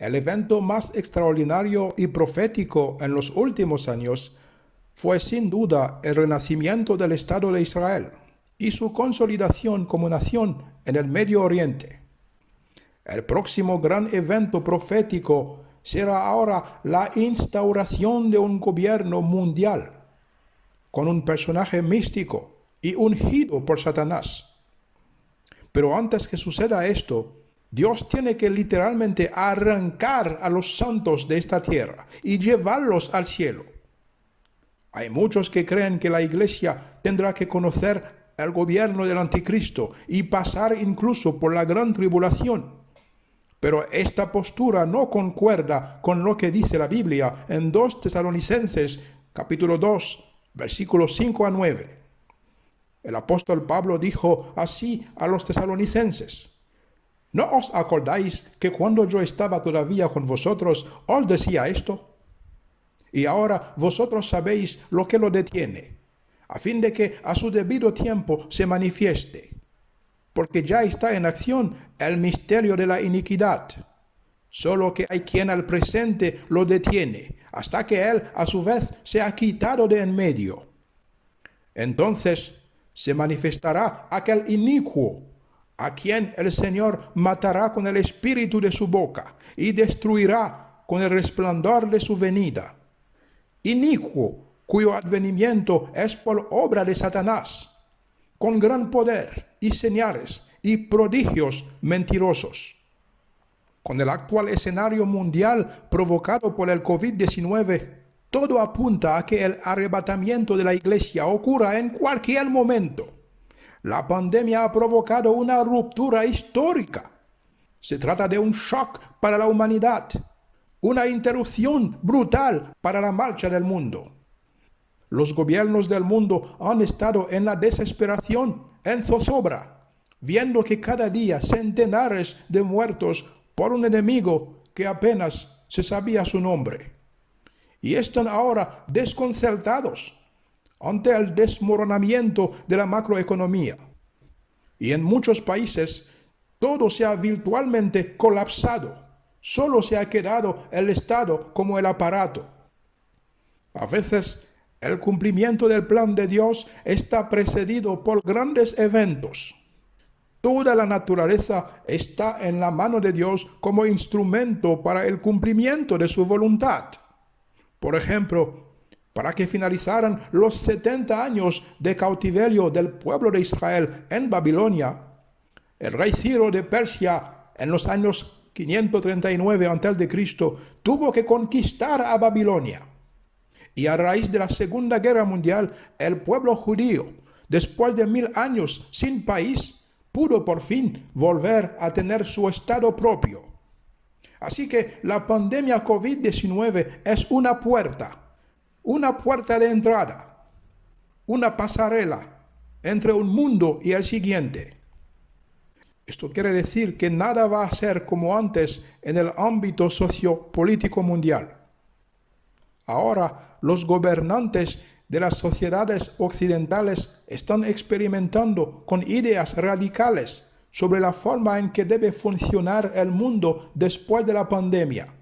El evento más extraordinario y profético en los últimos años fue sin duda el renacimiento del Estado de Israel y su consolidación como nación en el Medio Oriente. El próximo gran evento profético será ahora la instauración de un gobierno mundial con un personaje místico y ungido por Satanás. Pero antes que suceda esto, Dios tiene que literalmente arrancar a los santos de esta tierra y llevarlos al cielo. Hay muchos que creen que la iglesia tendrá que conocer el gobierno del anticristo y pasar incluso por la gran tribulación. Pero esta postura no concuerda con lo que dice la Biblia en 2 Tesalonicenses capítulo 2 versículos 5 a 9. El apóstol Pablo dijo así a los tesalonicenses, ¿No os acordáis que cuando yo estaba todavía con vosotros os decía esto? Y ahora vosotros sabéis lo que lo detiene, a fin de que a su debido tiempo se manifieste, porque ya está en acción el misterio de la iniquidad, solo que hay quien al presente lo detiene, hasta que él a su vez se ha quitado de en medio. Entonces se manifestará aquel inicuo, a quien el Señor matará con el espíritu de su boca y destruirá con el resplandor de su venida. Inicuo, cuyo advenimiento es por obra de Satanás, con gran poder y señales y prodigios mentirosos. Con el actual escenario mundial provocado por el COVID-19, todo apunta a que el arrebatamiento de la iglesia ocurra en cualquier momento. La pandemia ha provocado una ruptura histórica. Se trata de un shock para la humanidad, una interrupción brutal para la marcha del mundo. Los gobiernos del mundo han estado en la desesperación, en zozobra, viendo que cada día centenares de muertos por un enemigo que apenas se sabía su nombre y están ahora desconcertados ante el desmoronamiento de la macroeconomía. Y en muchos países todo se ha virtualmente colapsado. Solo se ha quedado el Estado como el aparato. A veces el cumplimiento del plan de Dios está precedido por grandes eventos. Toda la naturaleza está en la mano de Dios como instrumento para el cumplimiento de su voluntad. Por ejemplo, para que finalizaran los 70 años de cautiverio del pueblo de Israel en Babilonia, el rey Ciro de Persia en los años 539 a.C. tuvo que conquistar a Babilonia. Y a raíz de la Segunda Guerra Mundial, el pueblo judío, después de mil años sin país, pudo por fin volver a tener su estado propio. Así que la pandemia COVID-19 es una puerta, una puerta de entrada, una pasarela entre un mundo y el siguiente. Esto quiere decir que nada va a ser como antes en el ámbito sociopolítico mundial. Ahora los gobernantes de las sociedades occidentales están experimentando con ideas radicales sobre la forma en que debe funcionar el mundo después de la pandemia.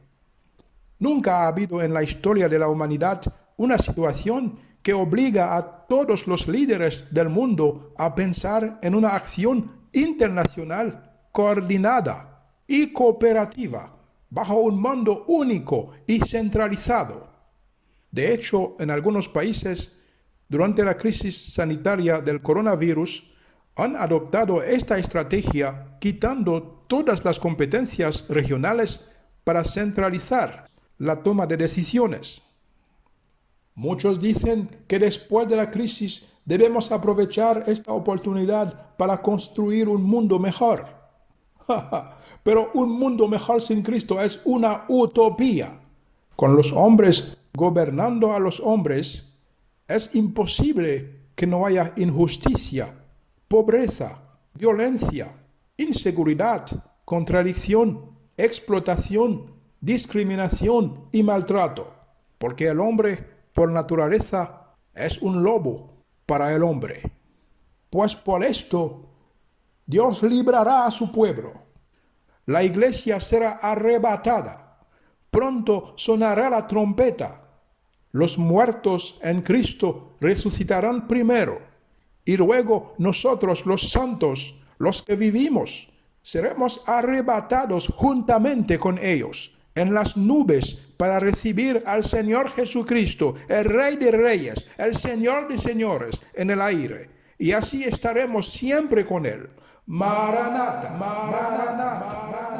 Nunca ha habido en la historia de la humanidad una situación que obliga a todos los líderes del mundo a pensar en una acción internacional coordinada y cooperativa bajo un mando único y centralizado. De hecho, en algunos países, durante la crisis sanitaria del coronavirus, han adoptado esta estrategia quitando todas las competencias regionales para centralizar la toma de decisiones. Muchos dicen que después de la crisis debemos aprovechar esta oportunidad para construir un mundo mejor. Pero un mundo mejor sin Cristo es una utopía. Con los hombres gobernando a los hombres, es imposible que no haya injusticia pobreza, violencia, inseguridad, contradicción, explotación, discriminación y maltrato, porque el hombre por naturaleza es un lobo para el hombre. Pues por esto Dios librará a su pueblo. La iglesia será arrebatada pronto sonará la trompeta. Los muertos en Cristo resucitarán primero, y luego nosotros los santos, los que vivimos, seremos arrebatados juntamente con ellos en las nubes para recibir al Señor Jesucristo, el Rey de Reyes, el Señor de Señores, en el aire. Y así estaremos siempre con Él. Maranata, Maranata, Maranata.